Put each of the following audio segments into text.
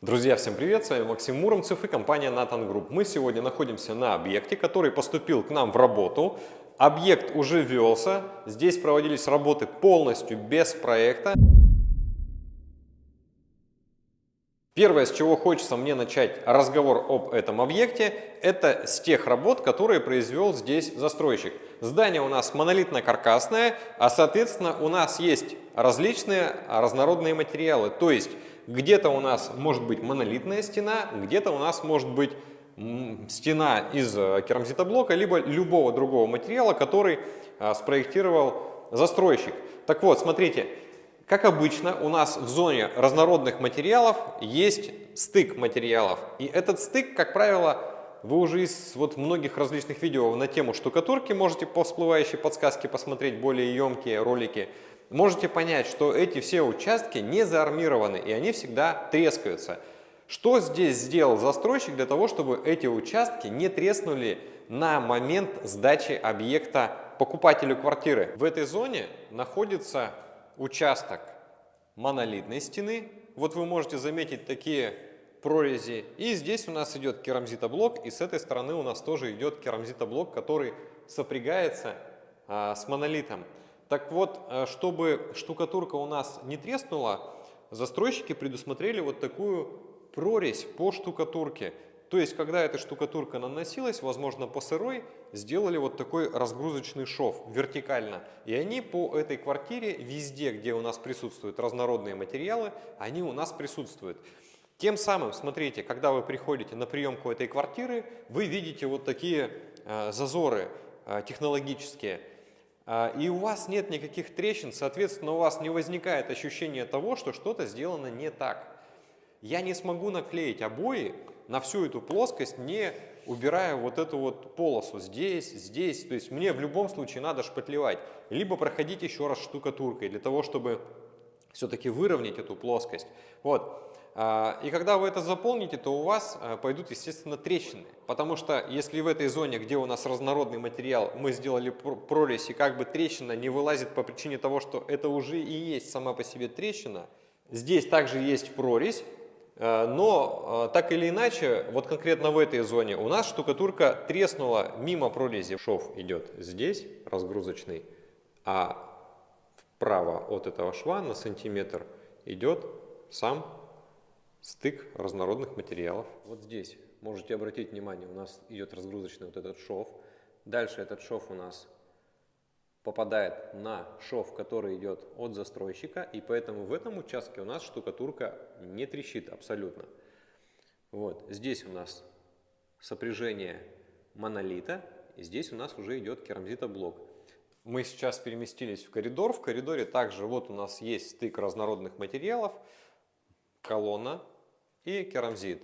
Друзья, всем привет! С вами Максим Муромцев и компания Nathan Group. Мы сегодня находимся на объекте, который поступил к нам в работу. Объект уже велся, здесь проводились работы полностью без проекта. Первое, с чего хочется мне начать разговор об этом объекте, это с тех работ, которые произвел здесь застройщик. Здание у нас монолитно-каркасное, а соответственно у нас есть различные разнородные материалы. То есть где-то у нас может быть монолитная стена, где-то у нас может быть стена из э, керамзитоблока, либо любого другого материала, который а, спроектировал застройщик. Так вот, смотрите, как обычно, у нас в зоне разнородных материалов есть стык материалов. И этот стык, как правило, вы уже из вот многих различных видео на тему штукатурки можете по всплывающей подсказке посмотреть более емкие ролики можете понять, что эти все участки не заармированы и они всегда трескаются. Что здесь сделал застройщик для того, чтобы эти участки не треснули на момент сдачи объекта покупателю квартиры? В этой зоне находится участок монолитной стены. Вот вы можете заметить такие прорези. И здесь у нас идет керамзитоблок, и с этой стороны у нас тоже идет керамзитоблок, который сопрягается а, с монолитом. Так вот, э, чтобы штукатурка у нас не треснула, застройщики предусмотрели вот такую прорезь по штукатурке. То есть, когда эта штукатурка наносилась, возможно, по сырой, сделали вот такой разгрузочный шов вертикально. И они по этой квартире, везде, где у нас присутствуют разнородные материалы, они у нас присутствуют. Тем самым, смотрите, когда вы приходите на приемку этой квартиры, вы видите вот такие э, зазоры э, технологические. А, и у вас нет никаких трещин, соответственно, у вас не возникает ощущение того, что что-то сделано не так. Я не смогу наклеить обои на всю эту плоскость, не убирая вот эту вот полосу здесь, здесь. То есть мне в любом случае надо шпатлевать. Либо проходить еще раз штукатуркой для того, чтобы все-таки выровнять эту плоскость. Вот. А, и когда вы это заполните, то у вас а, пойдут, естественно, трещины. Потому что если в этой зоне, где у нас разнородный материал, мы сделали прорезь, и как бы трещина не вылазит по причине того, что это уже и есть сама по себе трещина, здесь также есть прорезь, а, но так или иначе, вот конкретно в этой зоне у нас штукатурка треснула мимо прорези. Шов идет здесь, разгрузочный, а вправо от этого шва на сантиметр идет сам стык разнородных материалов. Вот здесь можете обратить внимание, у нас идет разгрузочный вот этот шов. Дальше этот шов у нас попадает на шов, который идет от застройщика, и поэтому в этом участке у нас штукатурка не трещит абсолютно. Вот здесь у нас сопряжение монолита, и здесь у нас уже идет керамзитоблок. Мы сейчас переместились в коридор. В коридоре также вот у нас есть стык разнородных материалов колонна и керамзит.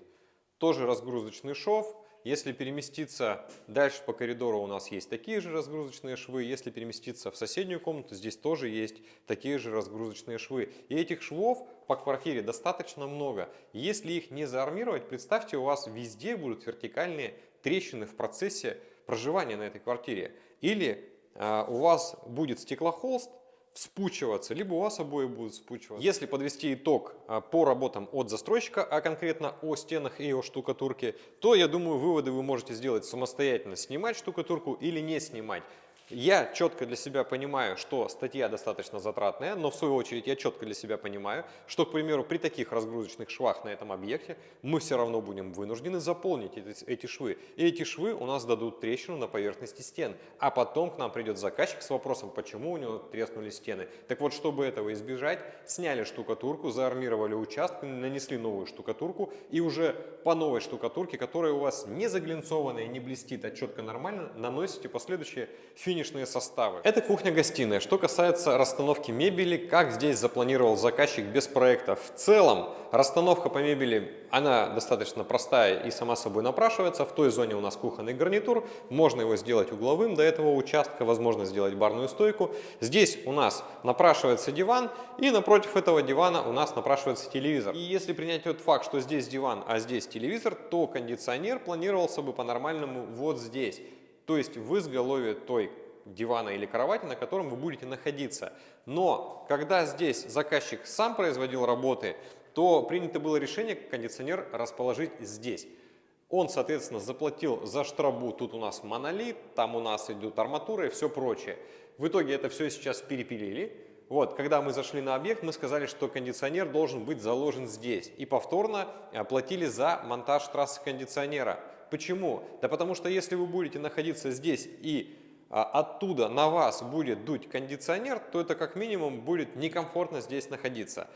Тоже разгрузочный шов. Если переместиться дальше по коридору, у нас есть такие же разгрузочные швы. Если переместиться в соседнюю комнату, здесь тоже есть такие же разгрузочные швы. И этих швов по квартире достаточно много. Если их не заармировать, представьте, у вас везде будут вертикальные трещины в процессе проживания на этой квартире. Или э, у вас будет стеклохолст, вспучиваться, либо у вас обои будут вспучиваться. Если подвести итог а, по работам от застройщика, а конкретно о стенах и о штукатурке, то я думаю выводы вы можете сделать самостоятельно, снимать штукатурку или не снимать. Я четко для себя понимаю, что статья достаточно затратная, но в свою очередь я четко для себя понимаю, что, к примеру, при таких разгрузочных швах на этом объекте мы все равно будем вынуждены заполнить эти, эти швы. И эти швы у нас дадут трещину на поверхности стен. А потом к нам придет заказчик с вопросом, почему у него треснули стены. Так вот, чтобы этого избежать, сняли штукатурку, заармировали участок, нанесли новую штукатурку и уже по новой штукатурке, которая у вас не заглинцованная, не блестит, а четко нормально, наносите последующие финиши финишные составы. Это кухня-гостиная. Что касается расстановки мебели, как здесь запланировал заказчик без проекта. В целом, расстановка по мебели, она достаточно простая и сама собой напрашивается. В той зоне у нас кухонный гарнитур. Можно его сделать угловым до этого участка, возможно сделать барную стойку. Здесь у нас напрашивается диван, и напротив этого дивана у нас напрашивается телевизор. И если принять тот факт, что здесь диван, а здесь телевизор, то кондиционер планировался бы по-нормальному вот здесь. То есть в изголовье той дивана или кровати, на котором вы будете находиться. Но когда здесь заказчик сам производил работы, то принято было решение кондиционер расположить здесь. Он, соответственно, заплатил за штрабу, тут у нас монолит, там у нас идут арматура и все прочее. В итоге это все сейчас перепилили. Вот, когда мы зашли на объект, мы сказали, что кондиционер должен быть заложен здесь. И повторно оплатили за монтаж трассы кондиционера. Почему? Да потому что если вы будете находиться здесь и оттуда на вас будет дуть кондиционер, то это как минимум будет некомфортно здесь находиться.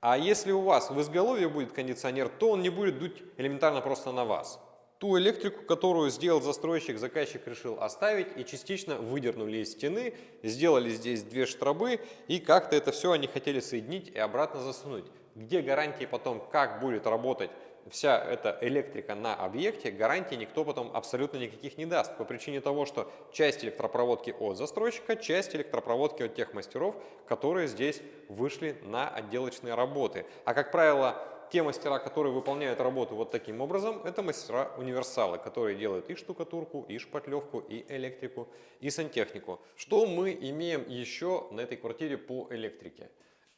А если у вас в изголовье будет кондиционер, то он не будет дуть элементарно просто на вас. Ту электрику, которую сделал застройщик, заказчик решил оставить и частично выдернули из стены, сделали здесь две штрабы и как-то это все они хотели соединить и обратно засунуть. Где гарантии потом, как будет работать вся эта электрика на объекте, гарантии никто потом абсолютно никаких не даст. По причине того, что часть электропроводки от застройщика, часть электропроводки от тех мастеров, которые здесь вышли на отделочные работы. А как правило, те мастера, которые выполняют работу вот таким образом, это мастера-универсалы, которые делают и штукатурку, и шпатлевку, и электрику, и сантехнику. Что мы имеем еще на этой квартире по электрике?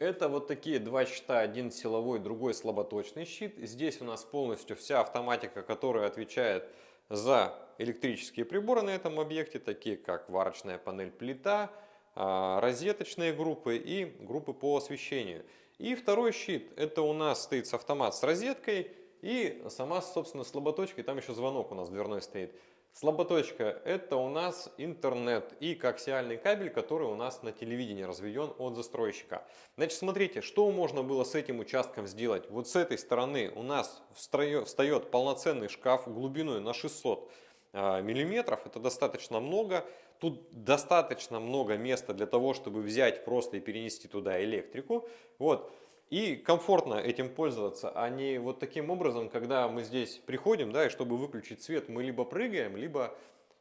Это вот такие два щита, один силовой, другой слаботочный щит. Здесь у нас полностью вся автоматика, которая отвечает за электрические приборы на этом объекте, такие как варочная панель плита, а, розеточные группы и группы по освещению. И второй щит, это у нас стоит автомат с розеткой и сама, собственно, слаботочка, и там еще звонок у нас дверной стоит. Слаботочка – это у нас интернет и коаксиальный кабель, который у нас на телевидении разведен от застройщика. Значит, смотрите, что можно было с этим участком сделать. Вот с этой стороны у нас встает полноценный шкаф глубиной на 600 а, миллиметров. Это достаточно много. Тут достаточно много места для того, чтобы взять просто и перенести туда электрику. Вот. И комфортно этим пользоваться, а не вот таким образом, когда мы здесь приходим, да, и чтобы выключить свет, мы либо прыгаем, либо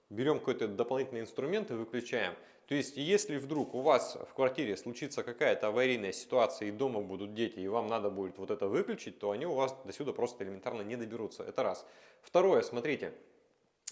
берем какой-то дополнительный инструмент и выключаем. То есть, если вдруг у вас в квартире случится какая-то аварийная ситуация, и дома будут дети, и вам надо будет вот это выключить, то они у вас до сюда просто элементарно не доберутся. Это раз. Второе, смотрите,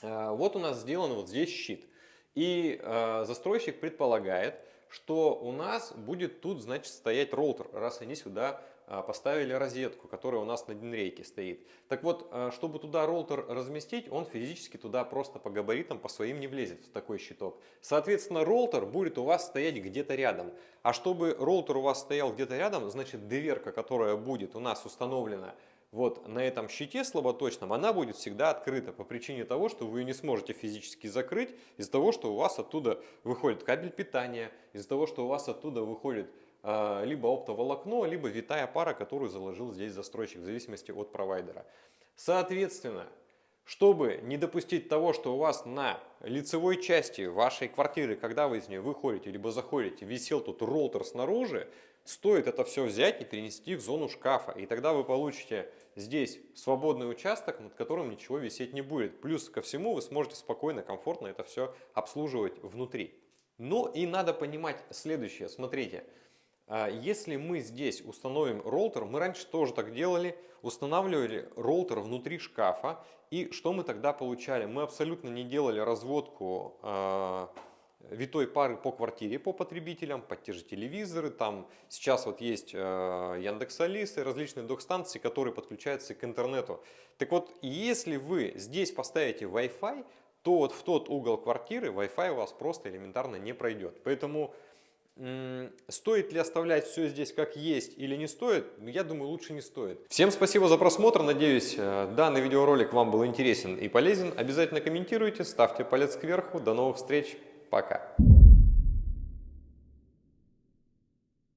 э, вот у нас сделан вот здесь щит. И э, застройщик предполагает, что у нас будет тут, значит, стоять роутер, раз они сюда а, поставили розетку, которая у нас на динрейке стоит. Так вот, а, чтобы туда роутер разместить, он физически туда просто по габаритам, по своим не влезет в такой щиток. Соответственно, роутер будет у вас стоять где-то рядом. А чтобы роутер у вас стоял где-то рядом, значит, дверка, которая будет у нас установлена вот на этом щите слаботочном, она будет всегда открыта по причине того, что вы ее не сможете физически закрыть из-за того, что у вас оттуда выходит кабель питания, из-за того, что у вас оттуда выходит э, либо оптоволокно, либо витая пара, которую заложил здесь застройщик в зависимости от провайдера. Соответственно, чтобы не допустить того, что у вас на лицевой части вашей квартиры, когда вы из нее выходите либо заходите, висел тут роутер снаружи, стоит это все взять и перенести в зону шкафа. И тогда вы получите здесь свободный участок, над которым ничего висеть не будет. Плюс ко всему вы сможете спокойно, комфортно это все обслуживать внутри. Ну и надо понимать следующее. Смотрите, если мы здесь установим роутер, мы раньше тоже так делали, устанавливали роутер внутри шкафа. И что мы тогда получали? Мы абсолютно не делали разводку а, витой пары по квартире, по потребителям, под те же телевизоры. Там сейчас вот есть э, Яндекс Алисы, различные док-станции, которые подключаются к интернету. Так вот, если вы здесь поставите Wi-Fi, то вот в тот угол квартиры Wi-Fi у вас просто элементарно не пройдет. Поэтому Стоит ли оставлять все здесь как есть или не стоит? Я думаю, лучше не стоит. Всем спасибо за просмотр. Надеюсь, э, данный видеоролик вам был интересен и полезен. Обязательно комментируйте, ставьте палец кверху. До новых встреч. Пока.